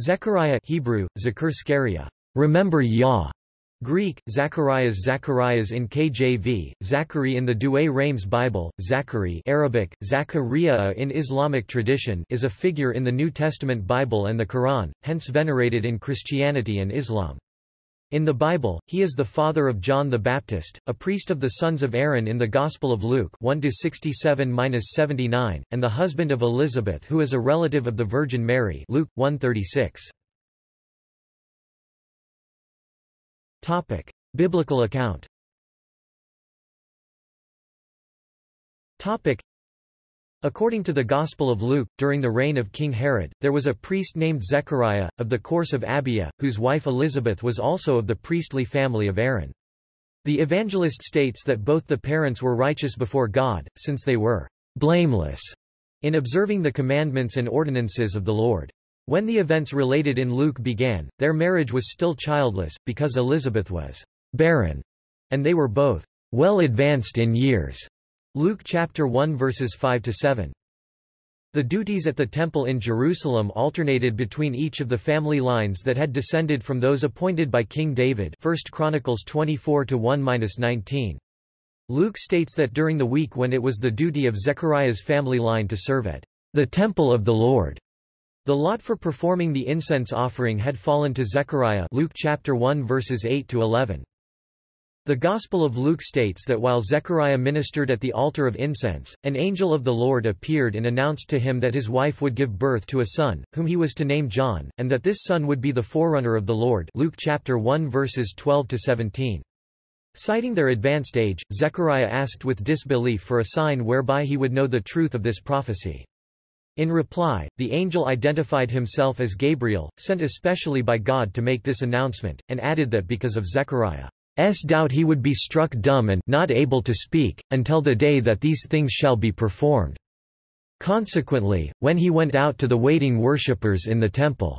Zechariah Hebrew, remember Yah. Greek, Zacharias Zacharias in KJV, Zachary in the Douay Rheims Bible, Zachary Arabic, Zachariah in Islamic tradition is a figure in the New Testament Bible and the Quran, hence venerated in Christianity and Islam. In the Bible, he is the father of John the Baptist, a priest of the sons of Aaron in the Gospel of Luke 1-67-79, and the husband of Elizabeth who is a relative of the Virgin Mary Luke 136. Topic: Biblical account. Topic: According to the Gospel of Luke, during the reign of King Herod, there was a priest named Zechariah, of the course of Abia, whose wife Elizabeth was also of the priestly family of Aaron. The evangelist states that both the parents were righteous before God, since they were blameless in observing the commandments and ordinances of the Lord. When the events related in Luke began, their marriage was still childless, because Elizabeth was barren, and they were both well advanced in years. Luke chapter 1 verses 5 to 7. The duties at the temple in Jerusalem alternated between each of the family lines that had descended from those appointed by King David 1 Chronicles 24 1-19. Luke states that during the week when it was the duty of Zechariah's family line to serve at the temple of the Lord, the lot for performing the incense offering had fallen to Zechariah Luke chapter 1 verses 8 to 11. The Gospel of Luke states that while Zechariah ministered at the altar of incense, an angel of the Lord appeared and announced to him that his wife would give birth to a son, whom he was to name John, and that this son would be the forerunner of the Lord Luke chapter 1 verses 12 to 17. Citing their advanced age, Zechariah asked with disbelief for a sign whereby he would know the truth of this prophecy. In reply, the angel identified himself as Gabriel, sent especially by God to make this announcement, and added that because of Zechariah's doubt he would be struck dumb and not able to speak, until the day that these things shall be performed. Consequently, when he went out to the waiting worshippers in the temple's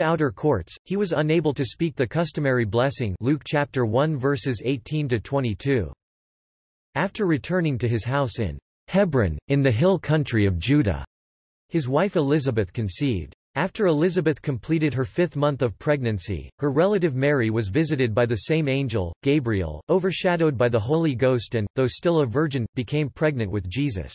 outer courts, he was unable to speak the customary blessing Luke chapter 1 verses 18 to 22. After returning to his house in Hebron, in the hill country of Judah. His wife Elizabeth conceived. After Elizabeth completed her fifth month of pregnancy, her relative Mary was visited by the same angel, Gabriel, overshadowed by the Holy Ghost and, though still a virgin, became pregnant with Jesus.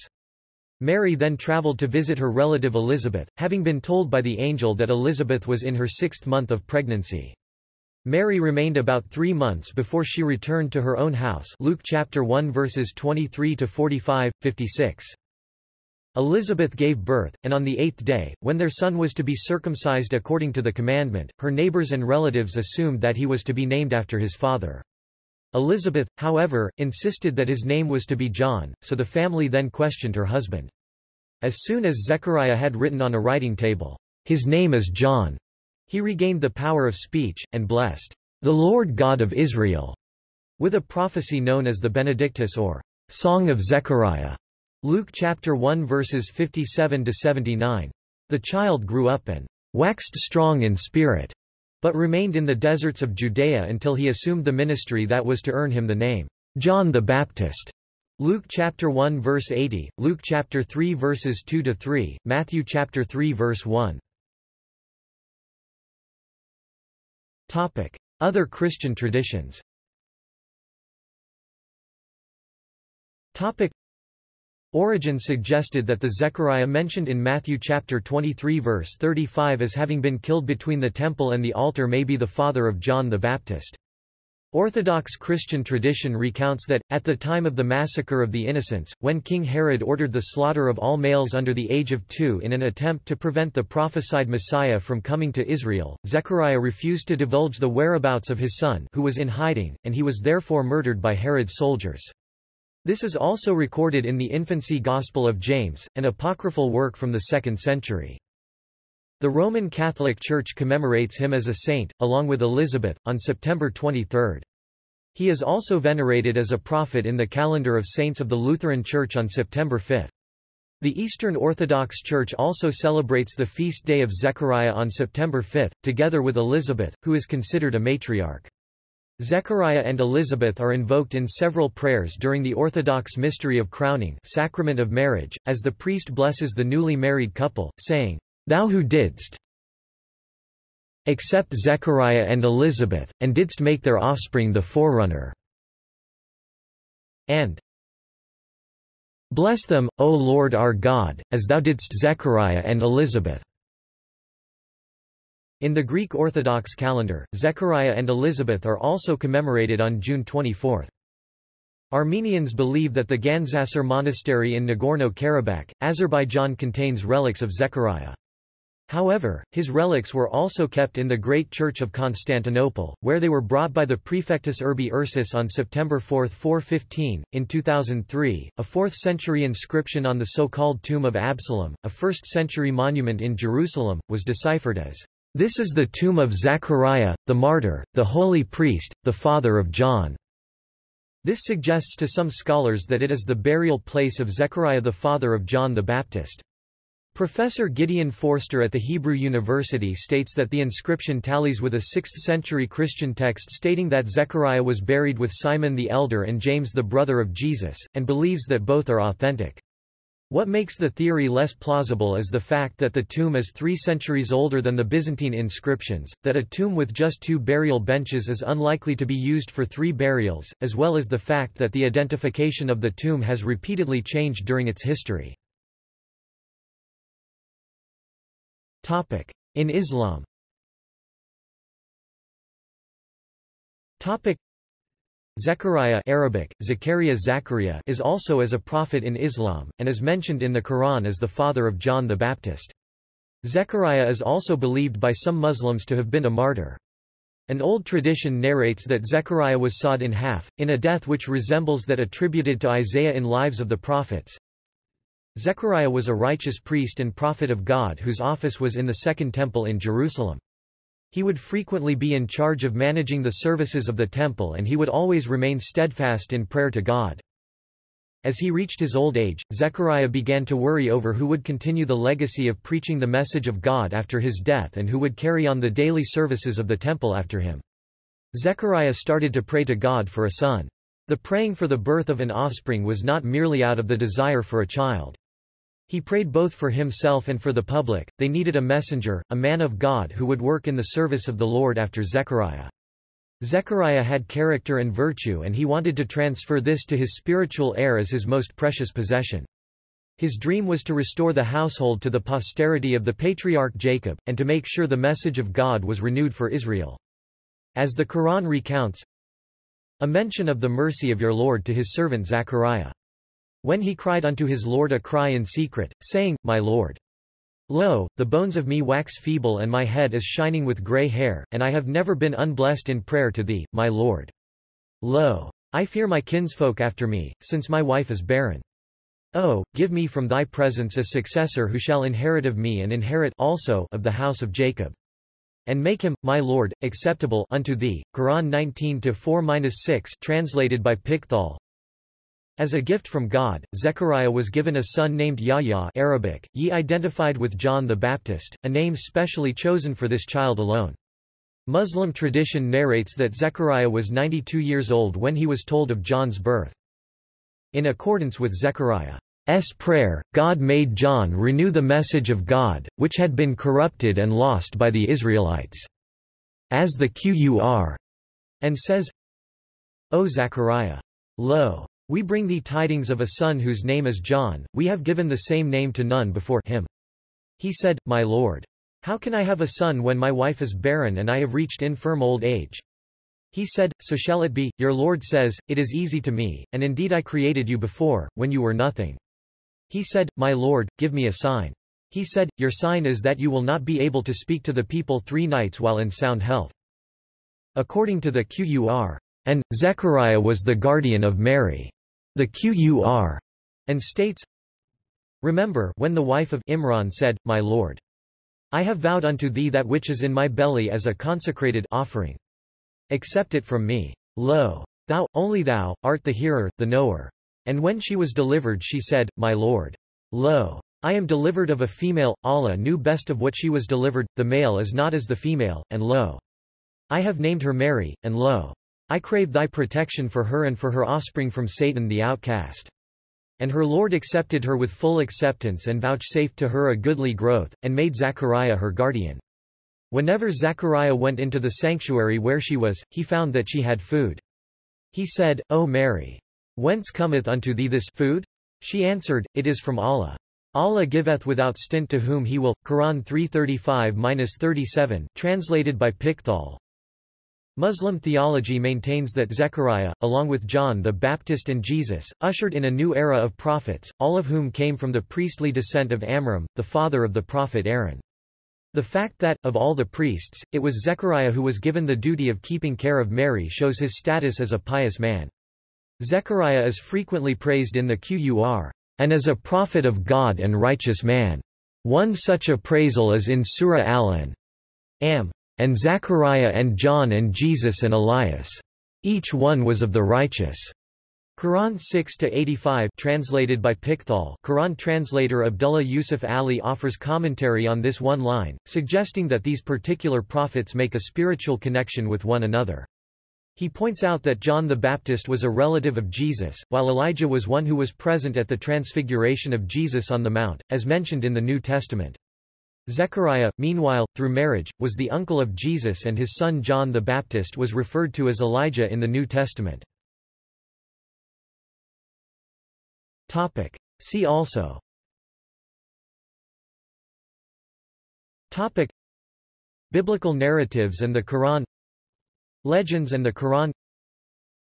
Mary then traveled to visit her relative Elizabeth, having been told by the angel that Elizabeth was in her sixth month of pregnancy. Mary remained about three months before she returned to her own house Luke chapter 1 verses 23 to 45, 56. Elizabeth gave birth, and on the eighth day, when their son was to be circumcised according to the commandment, her neighbors and relatives assumed that he was to be named after his father. Elizabeth, however, insisted that his name was to be John, so the family then questioned her husband. As soon as Zechariah had written on a writing table, His name is John, he regained the power of speech, and blessed the Lord God of Israel with a prophecy known as the Benedictus or Song of Zechariah. Luke chapter 1 verses 57 to 79. The child grew up and waxed strong in spirit, but remained in the deserts of Judea until he assumed the ministry that was to earn him the name John the Baptist. Luke chapter 1 verse 80, Luke chapter 3 verses 2 to 3, Matthew chapter 3 verse 1. Topic: Other Christian traditions Origen suggested that the Zechariah mentioned in Matthew chapter 23 verse 35 as having been killed between the temple and the altar may be the father of John the Baptist. Orthodox Christian tradition recounts that, at the time of the massacre of the Innocents, when King Herod ordered the slaughter of all males under the age of two in an attempt to prevent the prophesied Messiah from coming to Israel, Zechariah refused to divulge the whereabouts of his son who was in hiding, and he was therefore murdered by Herod's soldiers. This is also recorded in the Infancy Gospel of James, an apocryphal work from the 2nd century. The Roman Catholic Church commemorates him as a saint, along with Elizabeth, on September 23. He is also venerated as a prophet in the calendar of saints of the Lutheran Church on September 5. The Eastern Orthodox Church also celebrates the feast day of Zechariah on September 5, together with Elizabeth, who is considered a matriarch. Zechariah and Elizabeth are invoked in several prayers during the Orthodox mystery of crowning sacrament of marriage, as the priest blesses the newly married couple, saying, Thou who didst except Zechariah and Elizabeth, and didst make their offspring the forerunner." and Bless them, O Lord our God, as thou didst Zechariah and Elizabeth. In the Greek Orthodox calendar, Zechariah and Elizabeth are also commemorated on June 24. Armenians believe that the Gandzasar monastery in Nagorno-Karabakh, Azerbaijan contains relics of Zechariah. However, his relics were also kept in the Great Church of Constantinople, where they were brought by the Prefectus Urbi Ursus on September 4, 415. In 2003, a 4th century inscription on the so-called Tomb of Absalom, a 1st century monument in Jerusalem, was deciphered as, This is the tomb of Zachariah, the martyr, the holy priest, the father of John. This suggests to some scholars that it is the burial place of Zechariah the father of John the Baptist. Professor Gideon Foerster at the Hebrew University states that the inscription tallies with a 6th-century Christian text stating that Zechariah was buried with Simon the Elder and James the brother of Jesus, and believes that both are authentic. What makes the theory less plausible is the fact that the tomb is three centuries older than the Byzantine inscriptions, that a tomb with just two burial benches is unlikely to be used for three burials, as well as the fact that the identification of the tomb has repeatedly changed during its history. In Islam. Zechariah Arabic, Zechariah Zachariah is also as a prophet in Islam, and is mentioned in the Quran as the father of John the Baptist. Zechariah is also believed by some Muslims to have been a martyr. An old tradition narrates that Zechariah was sawed in half, in a death which resembles that attributed to Isaiah in Lives of the Prophets. Zechariah was a righteous priest and prophet of God whose office was in the Second Temple in Jerusalem. He would frequently be in charge of managing the services of the temple and he would always remain steadfast in prayer to God. As he reached his old age, Zechariah began to worry over who would continue the legacy of preaching the message of God after his death and who would carry on the daily services of the temple after him. Zechariah started to pray to God for a son. The praying for the birth of an offspring was not merely out of the desire for a child. He prayed both for himself and for the public, they needed a messenger, a man of God who would work in the service of the Lord after Zechariah. Zechariah had character and virtue and he wanted to transfer this to his spiritual heir as his most precious possession. His dream was to restore the household to the posterity of the patriarch Jacob, and to make sure the message of God was renewed for Israel. As the Quran recounts, a mention of the mercy of your Lord to his servant Zechariah. When he cried unto his Lord a cry in secret, saying, My Lord. Lo, the bones of me wax feeble and my head is shining with grey hair, and I have never been unblessed in prayer to thee, my Lord. Lo, I fear my kinsfolk after me, since my wife is barren. Oh, give me from thy presence a successor who shall inherit of me and inherit also of the house of Jacob. And make him, my Lord, acceptable unto thee. Quran 19-4-6 translated by Pickthall, as a gift from God, Zechariah was given a son named Yahya Arabic, ye identified with John the Baptist, a name specially chosen for this child alone. Muslim tradition narrates that Zechariah was 92 years old when he was told of John's birth. In accordance with Zechariah's prayer, God made John renew the message of God, which had been corrupted and lost by the Israelites. As the Qur and says, O Zechariah! Lo! We bring thee tidings of a son whose name is John, we have given the same name to none before him. He said, My Lord. How can I have a son when my wife is barren and I have reached infirm old age? He said, So shall it be, your Lord says, It is easy to me, and indeed I created you before, when you were nothing. He said, My Lord, give me a sign. He said, Your sign is that you will not be able to speak to the people three nights while in sound health. According to the Qur, and, Zechariah was the guardian of Mary. The Qur. And states, Remember when the wife of Imran said, My Lord. I have vowed unto thee that which is in my belly as a consecrated offering. Accept it from me. Lo! Thou, only thou, art the hearer, the knower. And when she was delivered she said, My Lord. Lo! I am delivered of a female, Allah knew best of what she was delivered, the male is not as the female, and lo! I have named her Mary, and lo! I crave thy protection for her and for her offspring from Satan the outcast. And her Lord accepted her with full acceptance and vouchsafed to her a goodly growth, and made Zachariah her guardian. Whenever Zechariah went into the sanctuary where she was, he found that she had food. He said, O Mary! Whence cometh unto thee this food? She answered, It is from Allah. Allah giveth without stint to whom he will. Quran 335-37 translated by Pickthall. Muslim theology maintains that Zechariah, along with John the Baptist and Jesus, ushered in a new era of prophets, all of whom came from the priestly descent of Amram, the father of the prophet Aaron. The fact that, of all the priests, it was Zechariah who was given the duty of keeping care of Mary shows his status as a pious man. Zechariah is frequently praised in the Qur, and as a prophet of God and righteous man. One such appraisal is in Surah Al-An. Am. And Zechariah and John and Jesus and Elias. Each one was of the righteous. Quran 6-85 translated by Pickthall Quran translator Abdullah Yusuf Ali offers commentary on this one line, suggesting that these particular prophets make a spiritual connection with one another. He points out that John the Baptist was a relative of Jesus, while Elijah was one who was present at the transfiguration of Jesus on the Mount, as mentioned in the New Testament. Zechariah, meanwhile, through marriage, was the uncle of Jesus and his son John the Baptist was referred to as Elijah in the New Testament. Topic. See also Topic. Biblical narratives and the Quran Legends and the Quran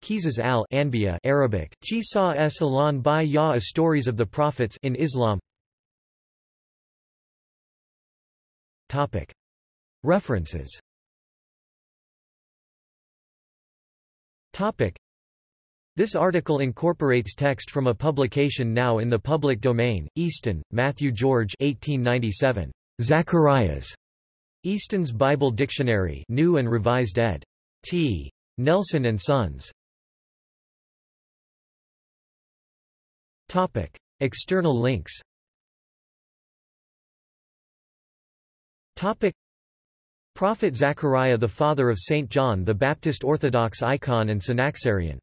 Qisas al-Anbiya Arabic, Qisa es alan by ya stories of the prophets in Islam Topic. References Topic. This article incorporates text from a publication now in the public domain, Easton, Matthew George 1897. Zacharias. Easton's Bible Dictionary New and Revised ed. T. Nelson and Sons. External links Topic. Prophet Zechariah the father of St. John the Baptist Orthodox icon and Synaxarion